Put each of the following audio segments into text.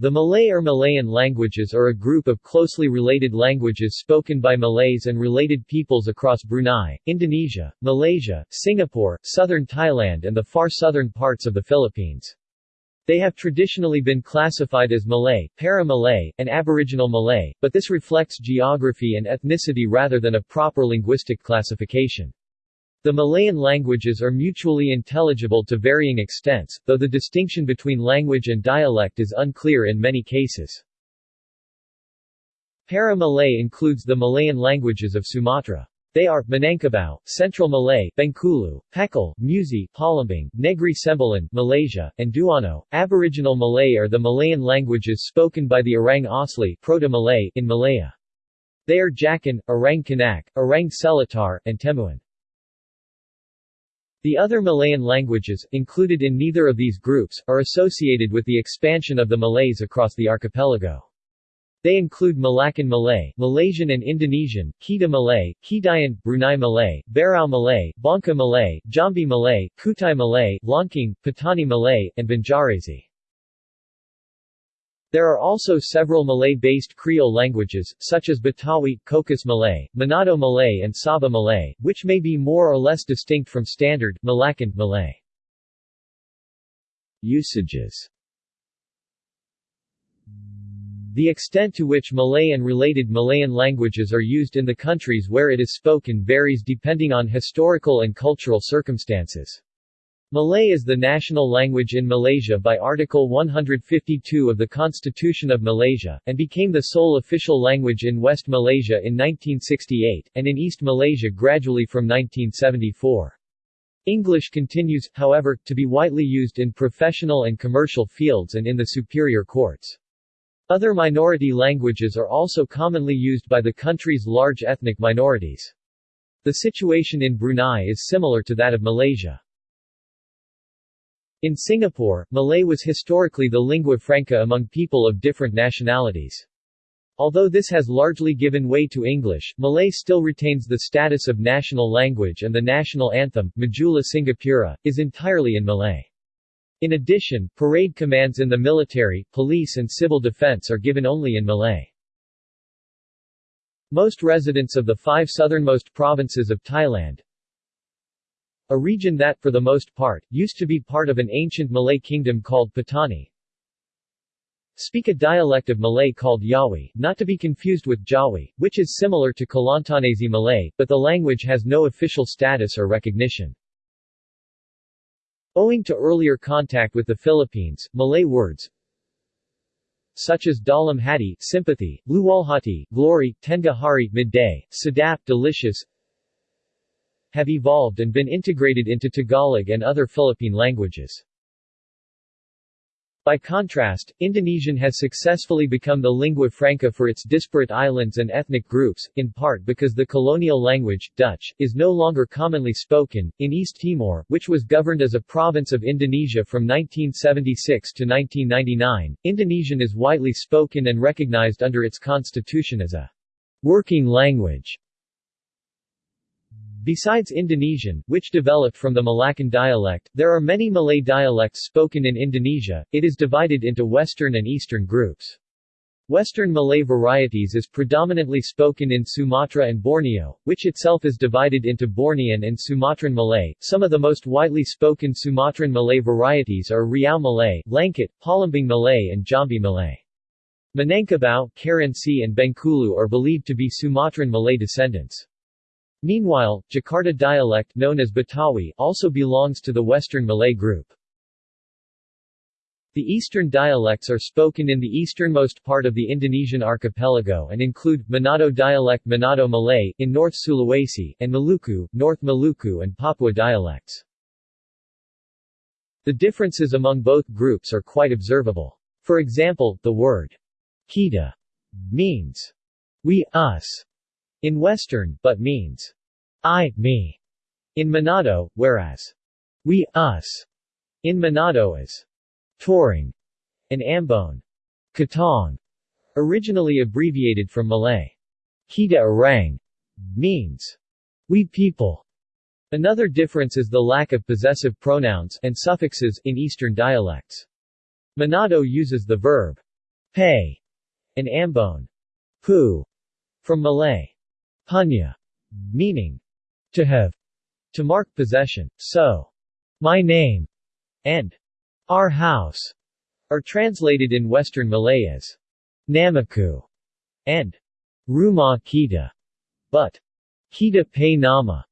The Malay or Malayan languages are a group of closely related languages spoken by Malays and related peoples across Brunei, Indonesia, Malaysia, Singapore, southern Thailand and the far southern parts of the Philippines. They have traditionally been classified as Malay, Para-Malay, and Aboriginal Malay, but this reflects geography and ethnicity rather than a proper linguistic classification. The Malayan languages are mutually intelligible to varying extents, though the distinction between language and dialect is unclear in many cases. Para-Malay includes the Malayan languages of Sumatra. They are, Minangkabau, Central Malay, Bengkulu, Pekal, Musi, Palembang, Negri Sembilan, Malaysia, and Duano. Aboriginal Malay are the Malayan languages spoken by the Orang Asli Proto-Malay in Malaya. They are Jakun, Orang Kanaq, Orang Selatar, and Temuan. The other Malayan languages, included in neither of these groups, are associated with the expansion of the Malays across the archipelago. They include Malaccan Malay, Malaysian and Indonesian, Kedah Malay, Kedayan, Brunei Malay, Berau Malay, Bangka Malay, Jambi Malay, Kutai Malay, Loncong, Patani Malay, and Banjarese. There are also several Malay-based Creole languages, such as Betawi, Cocos Malay, Manado Malay and Sabah Malay, which may be more or less distinct from Standard Malaccan Malay. Usages The extent to which Malay and related Malayan languages are used in the countries where it is spoken varies depending on historical and cultural circumstances. Malay is the national language in Malaysia by Article 152 of the Constitution of Malaysia, and became the sole official language in West Malaysia in 1968, and in East Malaysia gradually from 1974. English continues, however, to be widely used in professional and commercial fields and in the superior courts. Other minority languages are also commonly used by the country's large ethnic minorities. The situation in Brunei is similar to that of Malaysia. In Singapore, Malay was historically the lingua franca among people of different nationalities. Although this has largely given way to English, Malay still retains the status of national language and the national anthem, Majulah Singapura, is entirely in Malay. In addition, parade commands in the military, police and civil defense are given only in Malay. Most residents of the five southernmost provinces of Thailand, a region that, for the most part, used to be part of an ancient Malay kingdom called Patani. Speak a dialect of Malay called Yawi, not to be confused with Jawi, which is similar to Kelantanese Malay, but the language has no official status or recognition. Owing to earlier contact with the Philippines, Malay words such as dalam hati, sympathy, luwalhati, glory, tengah hari, midday, sedap, delicious, have evolved and been integrated into Tagalog and other Philippine languages. By contrast, Indonesian has successfully become the lingua franca for its disparate islands and ethnic groups, in part because the colonial language, Dutch, is no longer commonly spoken. In East Timor, which was governed as a province of Indonesia from 1976 to 1999, Indonesian is widely spoken and recognized under its constitution as a working language. Besides Indonesian, which developed from the Malaccan dialect, there are many Malay dialects spoken in Indonesia. It is divided into Western and Eastern groups. Western Malay varieties is predominantly spoken in Sumatra and Borneo, which itself is divided into Bornean and Sumatran Malay. Some of the most widely spoken Sumatran Malay varieties are Riau Malay, Langkat, Palembang Malay and Jambi Malay. Minangkabau, Kerinci and Bengkulu are believed to be Sumatran Malay descendants. Meanwhile, Jakarta dialect known as Betawi also belongs to the Western Malay group. The eastern dialects are spoken in the easternmost part of the Indonesian archipelago and include, Manado dialect Manado Malay, in North Sulawesi, and Maluku, North Maluku and Papua dialects. The differences among both groups are quite observable. For example, the word kita means we, us, in Western, but means I, me. In Manado, whereas. We, us. In Manado is torang. And Ambon, Katong, originally abbreviated from Malay. Kita Orang. Means. We people. Another difference is the lack of possessive pronouns and suffixes in Eastern dialects. Manado uses the verb pe, and ambon, pu, from Malay, punya, meaning to have, to mark possession, so, my name, and our house, are translated in Western Malay as Namaku and Rumah Kita, but Kita Pe Nama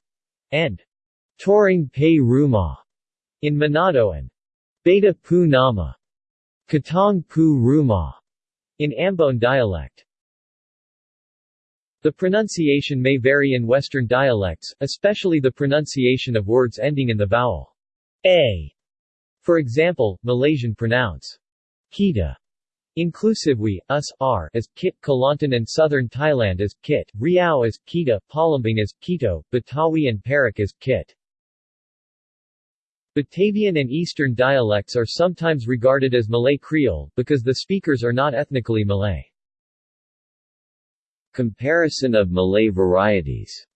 and Torang Pe Rumah in Manado and Beta Pu Nama, Katong Pu Rumah in Ambon dialect. The pronunciation may vary in Western dialects, especially the pronunciation of words ending in the vowel a. For example, Malaysian pronounce kita Inclusively, us, are as Kit Kelantan and southern Thailand as Kit, Riau as Kita, Palembang as Kito, Betawi and Perak as Kit. Batavian and Eastern dialects are sometimes regarded as Malay Creole, because the speakers are not ethnically Malay. Comparison of Malay varieties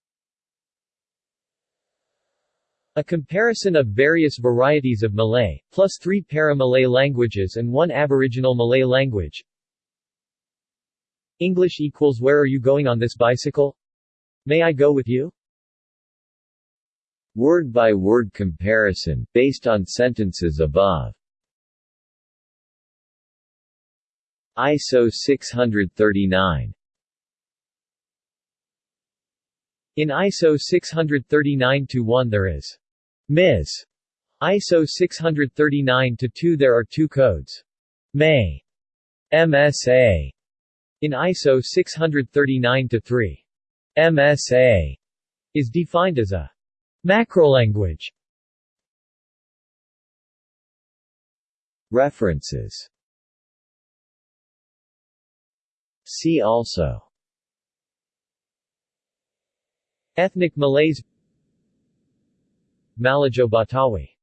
a comparison of various varieties of Malay, plus three para-Malay languages and one Aboriginal Malay language. English equals Where are you going on this bicycle? May I go with you? Word-by-word -word comparison, based on sentences above. ISO 639 In ISO 639-1 there is Ms. ISO 639-2 There are two codes. May. MSA. In ISO 639-3. MSA is defined as a macrolanguage. References See also Ethnic Malays Malajo Batawi